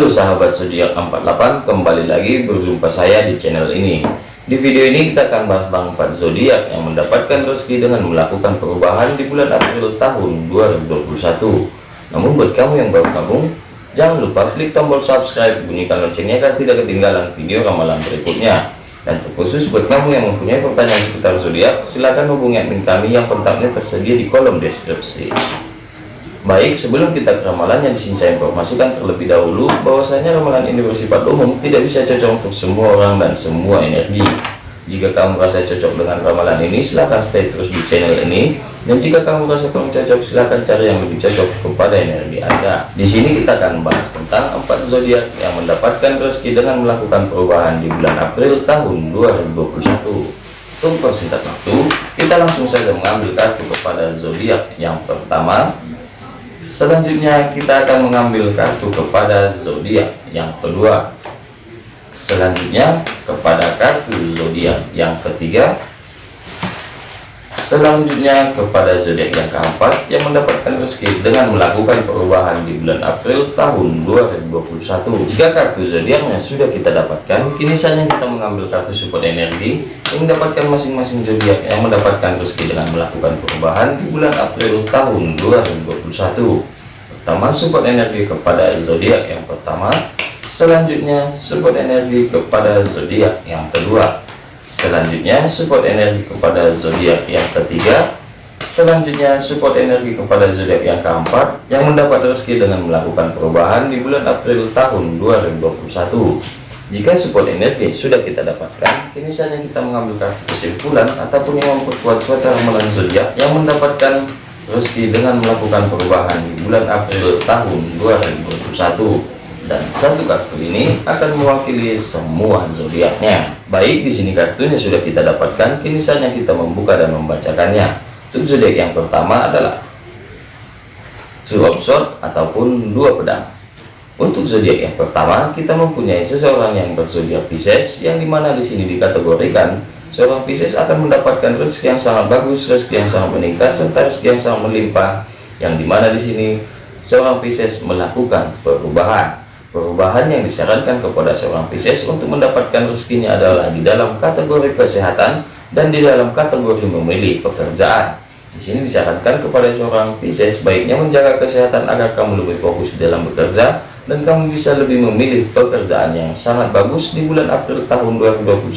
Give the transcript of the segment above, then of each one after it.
Halo sahabat zodiak 48 kembali lagi berjumpa saya di channel ini. Di video ini kita akan bahas 4 zodiak yang mendapatkan rezeki dengan melakukan perubahan di bulan April tahun 2021 namun buat kamu yang baru gabung jangan lupa klik tombol subscribe bunyikan loncengnya agar tidak ketinggalan video ramalan berikutnya. Dan terkhusus buat kamu yang mempunyai pertanyaan seputar zodiak silahkan hubungi admin kami yang kontaknya tersedia di kolom deskripsi Baik, sebelum kita ke ramalannya di sini saya informasikan terlebih dahulu bahwasanya ramalan ini bersifat umum, tidak bisa cocok untuk semua orang dan semua energi. Jika kamu merasa cocok dengan ramalan ini, silahkan stay terus di channel ini. Dan jika kamu merasa kurang cocok, silahkan cari yang lebih cocok kepada energi Anda. Di sini kita akan membahas tentang empat zodiak yang mendapatkan rezeki dengan melakukan perubahan di bulan April tahun 2021. Untuk persingkat waktu, kita langsung saja mengambil kartu kepada zodiak yang pertama Selanjutnya kita akan mengambil kartu kepada zodiak yang kedua. Selanjutnya kepada kartu zodiak yang ketiga. Selanjutnya kepada zodiak yang keempat yang mendapatkan rezeki dengan melakukan perubahan di bulan April tahun 2021. Jika kartu zodiaknya sudah kita dapatkan, kini saatnya kita mengambil kartu support energi yang mendapatkan masing-masing zodiak yang mendapatkan rezeki dengan melakukan perubahan di bulan April tahun 2021. Pertama, support energi kepada zodiak yang pertama. Selanjutnya, support energi kepada zodiak yang kedua Selanjutnya support energi kepada zodiak yang ketiga. Selanjutnya support energi kepada zodiak yang keempat yang mendapat rezeki dengan melakukan perubahan di bulan April tahun 2021. Jika support energi sudah kita dapatkan, kini saatnya kita mengambil kartu kesimpulan ataupun yang memperkuat suatu ramalan zodiak yang mendapatkan rezeki dengan melakukan perubahan di bulan April tahun 2021 dan satu kartu ini akan mewakili semua zodiaknya. Baik, di sini kartunya sudah kita dapatkan, kini saatnya kita membuka dan membacakannya. Untuk zodiak yang pertama adalah Two of Swords ataupun dua pedang. Untuk zodiak yang pertama, kita mempunyai seseorang yang berzodiak Pisces, yang di mana di sini dikategorikan seorang Pisces akan mendapatkan rezeki yang sangat bagus, rezeki yang sangat meningkat, serta rezeki yang sangat melimpah, yang di mana di sini seorang Pisces melakukan perubahan Perubahan yang disarankan kepada seorang Pisces untuk mendapatkan rezekinya adalah di dalam kategori kesehatan dan di dalam kategori memilih pekerjaan. Di sini disarankan kepada seorang Pisces baiknya menjaga kesehatan agar kamu lebih fokus dalam bekerja dan kamu bisa lebih memilih pekerjaan yang sangat bagus di bulan April tahun 2021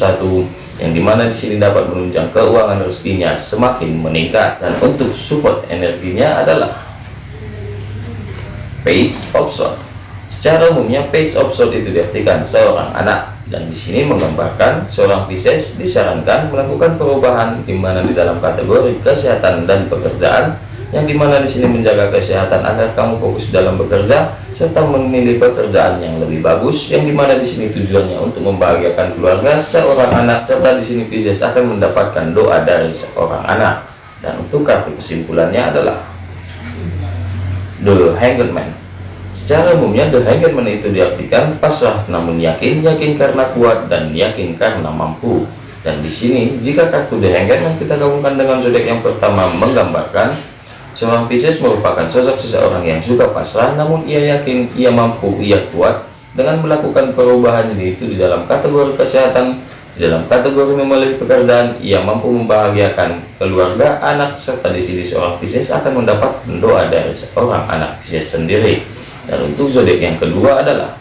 yang di mana di sini dapat menunjang keuangan rezekinya semakin meningkat dan untuk support energinya adalah Page of Swords Secara umumnya page of sword itu diartikan seorang anak. Dan di sini menggambarkan seorang Pisces disarankan melakukan perubahan di mana di dalam kategori kesehatan dan pekerjaan yang di mana di sini menjaga kesehatan agar kamu fokus dalam bekerja serta memilih pekerjaan yang lebih bagus yang di mana di sini tujuannya untuk membahagiakan keluarga seorang anak serta di sini Pisces akan mendapatkan doa dari seorang anak. Dan untuk kartu kesimpulannya adalah The Hanged Man Secara umumnya the hangman itu diartikan pasrah namun yakin, yakin karena kuat dan yakin karena mampu. Dan di sini jika kartu the hangman kita gabungkan dengan zodiak yang pertama menggambarkan seorang Pisces merupakan sosok seseorang yang suka pasrah namun ia yakin, ia mampu, ia kuat dengan melakukan perubahan ini itu di dalam kategori kesehatan di dalam kategori memilih pekerjaan ia mampu membahagiakan keluarga anak serta di sini seorang Pisces akan mendapat doa dari seorang anak Pisces sendiri dan untuk zodiak yang kedua adalah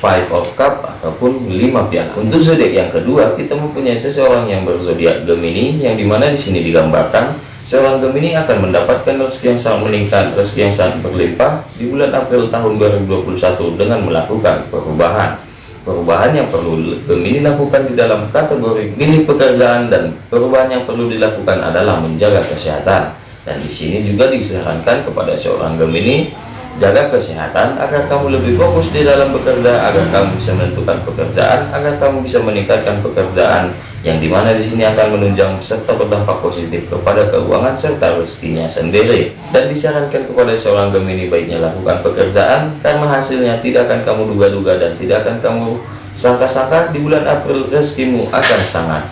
five of cup ataupun lima piala untuk zodiak yang kedua kita mempunyai seseorang yang berzodiak Gemini yang di mana di sini digambarkan seorang Gemini akan mendapatkan rezeki yang sangat meningkat rezeki yang sangat berlimpah di bulan April tahun 2021 dengan melakukan perubahan. Perubahan yang perlu Gemini lakukan di dalam kategori milih pekerjaan dan perubahan yang perlu dilakukan adalah menjaga kesehatan dan di sini juga disarankan kepada seorang Gemini jaga kesehatan agar kamu lebih fokus di dalam bekerja agar kamu bisa menentukan pekerjaan agar kamu bisa meningkatkan pekerjaan yang di mana di sini akan menunjang serta berdampak positif kepada keuangan serta rezekinya sendiri. Dan disarankan kepada seorang Gemini baiknya lakukan pekerjaan karena hasilnya tidak akan kamu duga-duga dan tidak akan kamu sangka-sangka di bulan April rezekimu akan sangat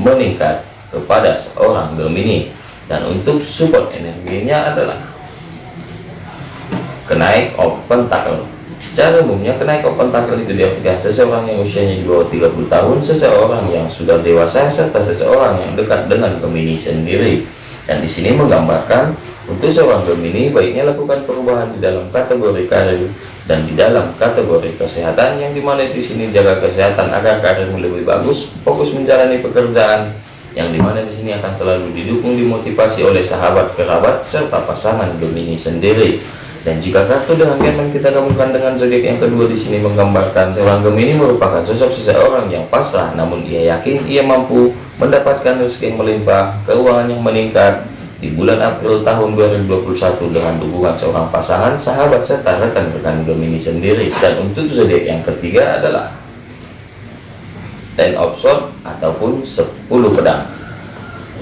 meningkat kepada seorang Gemini dan untuk support energinya adalah kenaik of pentacle Secara umumnya kenaikan pentakel itu diartikan seseorang yang usianya di bawah 30 tahun, seseorang yang sudah dewasa, serta seseorang yang dekat dengan Gemini sendiri. Dan di sini menggambarkan untuk seorang Gemini baiknya lakukan perubahan di dalam kategori karir dan di dalam kategori kesehatan yang di mana di sini jaga kesehatan agar karirmu lebih bagus, fokus menjalani pekerjaan yang di mana di sini akan selalu didukung dimotivasi oleh sahabat kerabat serta pasangan Gemini sendiri dan jika kartu dengan yang kita gabungkan dengan zodiak yang kedua di sini menggambarkan seorang Gemini merupakan sosok seseorang yang pasrah, namun ia yakin ia mampu mendapatkan rezeki yang melimpah, keuangan yang meningkat di bulan April tahun 2021 dengan dukungan seorang pasangan, sahabat serta rekan-rekan Gemini sendiri. Dan untuk zodiak yang ketiga adalah Ten of Swords ataupun 10 pedang.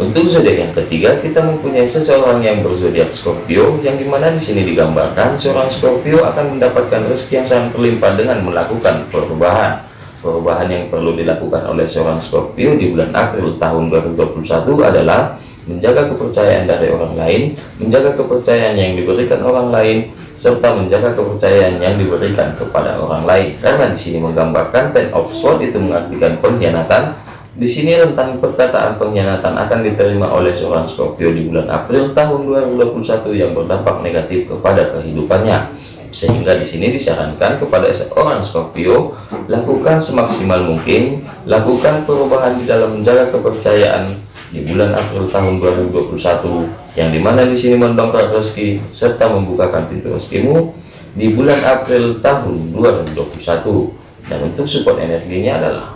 Untuk zodiak yang ketiga, kita mempunyai seseorang yang berzodiak Scorpio, yang di mana di sini digambarkan seorang Scorpio akan mendapatkan rezeki yang sangat berlimpah dengan melakukan perubahan. Perubahan yang perlu dilakukan oleh seorang Scorpio di bulan April tahun 2021 adalah menjaga kepercayaan dari orang lain, menjaga kepercayaan yang diberikan orang lain, serta menjaga kepercayaan yang diberikan kepada orang lain. Karena di sini menggambarkan Ten of Swords itu mengartikan pengkhianatan, di sini rentang perkataan pengkhianatan akan diterima oleh seorang Scorpio di bulan April tahun 2021 yang berdampak negatif kepada kehidupannya. Sehingga di sini disarankan kepada seorang Scorpio lakukan semaksimal mungkin, lakukan perubahan di dalam menjaga kepercayaan di bulan April tahun 2021 yang di mana di sini mendongkrak rezeki serta membukakan pintu rezekimu di bulan April tahun 2021 dan untuk support energinya adalah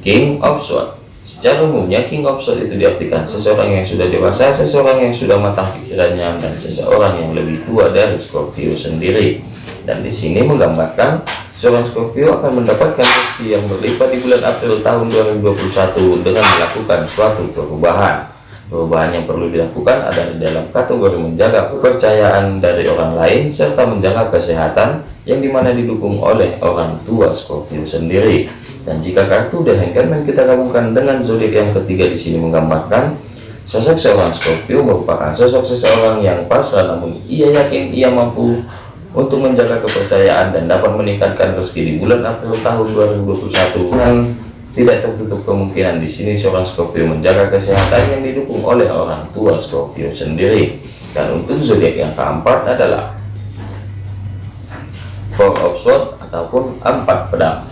King of Swords Secara umumnya King of Swords itu diartikan seseorang yang sudah dewasa, seseorang yang sudah matang pikirannya, dan seseorang yang lebih tua dari Scorpio sendiri. Dan di sini menggambarkan seorang Scorpio akan mendapatkan rezeki yang berlipat di bulan April tahun 2021 dengan melakukan suatu perubahan. Perubahan yang perlu dilakukan adalah dalam kategori menjaga kepercayaan dari orang lain serta menjaga kesehatan yang di mana didukung oleh orang tua Scorpio sendiri. Dan jika kartu The Hangman kita gabungkan dengan zodiak yang ketiga di sini menggambarkan sosok seorang Scorpio merupakan sosok seseorang yang pasrah namun ia yakin ia mampu untuk menjaga kepercayaan dan dapat meningkatkan rezeki di bulan April tahun 2021 dengan tidak tertutup kemungkinan di sini seorang Scorpio menjaga kesehatan yang didukung oleh orang tua Scorpio sendiri. Dan untuk zodiak yang keempat adalah Four of Swords ataupun empat pedang.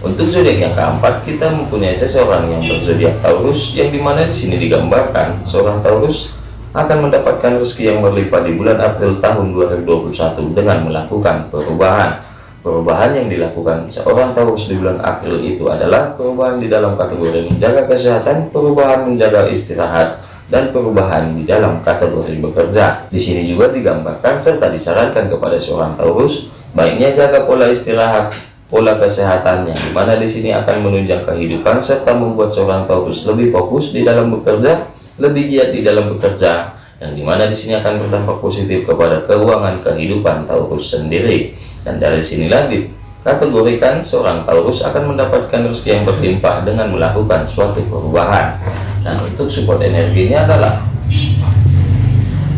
Untuk zodiak yang keempat, kita mempunyai seseorang yang berzodiak Taurus, yang di mana di sini digambarkan seorang Taurus akan mendapatkan rezeki yang berlipat di bulan April tahun 2021 dengan melakukan perubahan. Perubahan yang dilakukan seorang Taurus di bulan April itu adalah perubahan di dalam kategori menjaga kesehatan, perubahan menjaga istirahat, dan perubahan di dalam kategori bekerja. Di sini juga digambarkan serta disarankan kepada seorang Taurus, baiknya jaga pola istirahat, pola kesehatan yang di mana di sini akan menunjang kehidupan serta membuat seorang Taurus lebih fokus di dalam bekerja, lebih giat di dalam bekerja, yang di mana di sini akan berdampak positif kepada keuangan kehidupan Taurus sendiri. Dan dari sinilah dikategorikan seorang Taurus akan mendapatkan rezeki yang berlimpah dengan melakukan suatu perubahan. Dan untuk support energinya adalah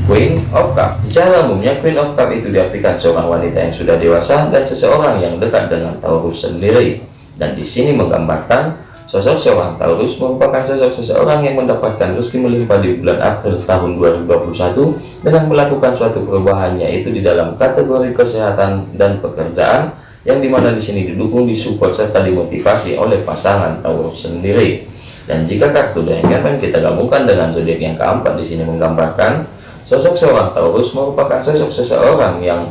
Queen of Cup Secara umumnya Queen of Cup itu diartikan seorang wanita yang sudah dewasa dan seseorang yang dekat dengan Taurus sendiri. Dan di sini menggambarkan sosok seorang Taurus merupakan sosok seseorang yang mendapatkan rezeki melimpah di bulan April tahun 2021 dengan melakukan suatu perubahan yaitu di dalam kategori kesehatan dan pekerjaan yang di mana di sini didukung, disupport serta dimotivasi oleh pasangan Taurus sendiri. Dan jika kartu dengan kita gabungkan dengan zodiak yang keempat di sini menggambarkan Sosok seorang Taurus merupakan sosok seseorang yang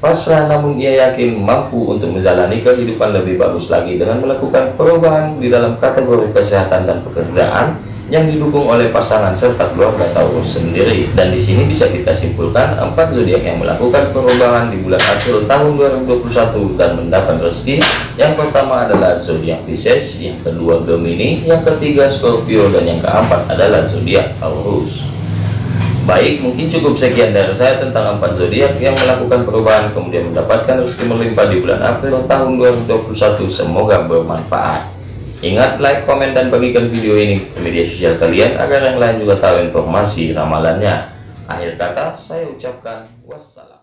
pasrah namun ia yakin mampu untuk menjalani kehidupan lebih bagus lagi dengan melakukan perubahan di dalam kategori kesehatan dan pekerjaan yang didukung oleh pasangan serta keluarga Taurus sendiri. Dan di sini bisa kita simpulkan empat zodiak yang melakukan perubahan di bulan April tahun 2021 dan mendapat rezeki. Yang pertama adalah zodiak Pisces, yang kedua Gemini, yang ketiga Scorpio dan yang keempat adalah zodiak Taurus. Baik, mungkin cukup sekian dari saya tentang empat zodiak yang melakukan perubahan kemudian mendapatkan rezeki melimpah di bulan April tahun 2021. Semoga bermanfaat. Ingat like, komen, dan bagikan video ini ke media sosial kalian agar yang lain juga tahu informasi ramalannya. Akhir kata, saya ucapkan wassalam.